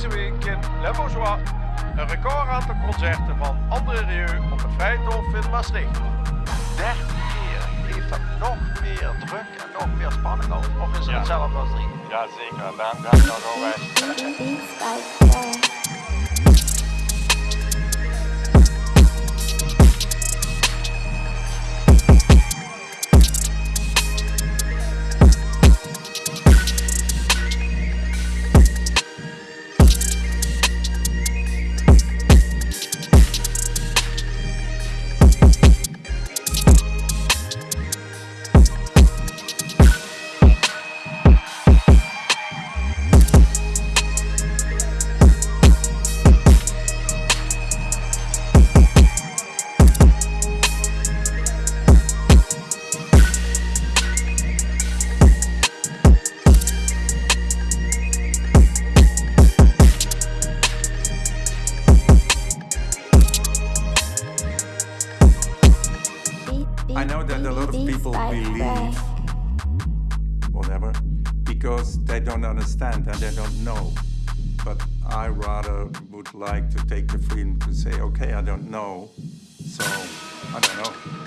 Deze week in Le Bourgeois. Een record aantal concerten van André Rieu op het Vrijthof in Maastricht. 13 keer. Heeft dat nog meer druk en nog meer spanning over? Of is het Ja. hetzelfde als drie? Ja, zeker. Daar I know that a lot of people believe whatever because they don't understand and they don't know. But I rather would like to take the freedom to say, okay, I don't know, so I don't know.